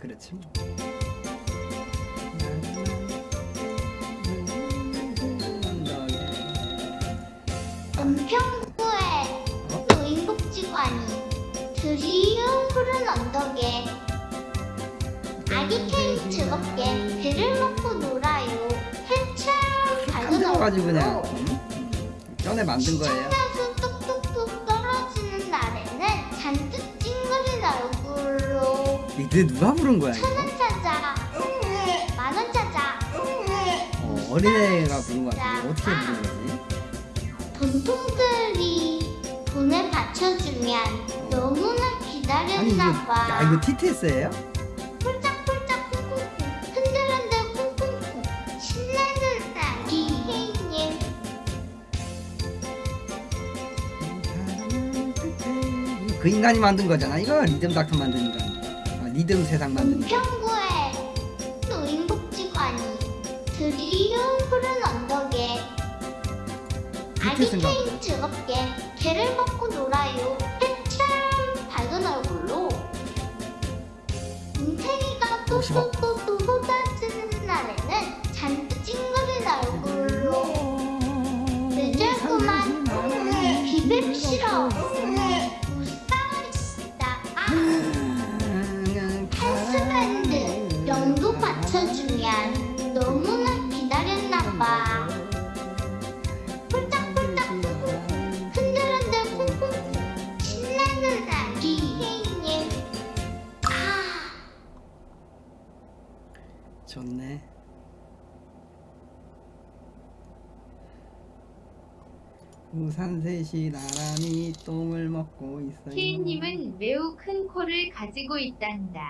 그렇지 뭐. 은평구의 노인복지관이 드리운 푸른 언덕에 아기 케이 즐겁게 배를 먹고 놀아요. 해처럼 밝은 가지고 그냥 음? 전에 만든 거예요. 이게 누가 부른 거야 이거? 천원 찾아 만원 찾아 어, 어린애가 부른 거 같은데 어떻게 부른 거지? 돈통들이 돈을 받쳐주면 너무나 기다렸나 봐. 야 이거 TTS예요? 폴짝폴짝 쿵쿵쿵 흔들흔들 쿵쿵쿵 신나는 아기 혜님 그 인간이 만든 거잖아 이거 리듬 닥터 만든 인간 아, 리듬 세상 인간 은평구의 노인복지관이 드리운 푸른 언덕에 아기 케인 즐겁게 개를 먹고 놀아요 해처럼 밝은 얼굴로 뭉탱이가. 또또또또 쏟아지는 날에는 잔뜩 찡그린 얼굴로 늦었구만 기백 싫어 기다렸나봐 폴짝폴짝 흔들흔들 쿵쿵쿵 신나는 아기 혜님 아. 좋네. 우산 셋이 나란히 똥을 먹고 있어요. 케이님은 매우 큰 코를 가지고 있단다.